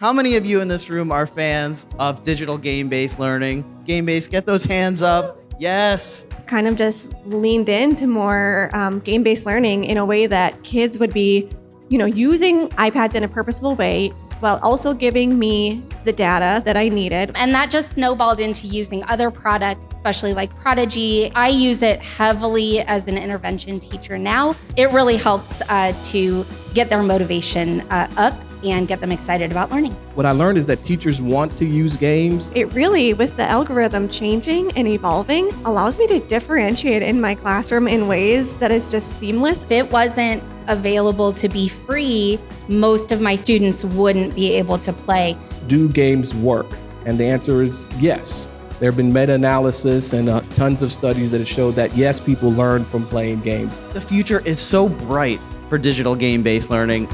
How many of you in this room are fans of digital game-based learning? Game-based, get those hands up. Yes. Kind of just leaned into more um, game-based learning in a way that kids would be, you know, using iPads in a purposeful way while also giving me the data that I needed. And that just snowballed into using other products, especially like Prodigy. I use it heavily as an intervention teacher now. It really helps uh, to get their motivation uh, up and get them excited about learning. What I learned is that teachers want to use games. It really, with the algorithm changing and evolving, allows me to differentiate in my classroom in ways that is just seamless. If it wasn't available to be free, most of my students wouldn't be able to play. Do games work? And the answer is yes. There have been meta-analysis and uh, tons of studies that have showed that yes, people learn from playing games. The future is so bright for digital game-based learning.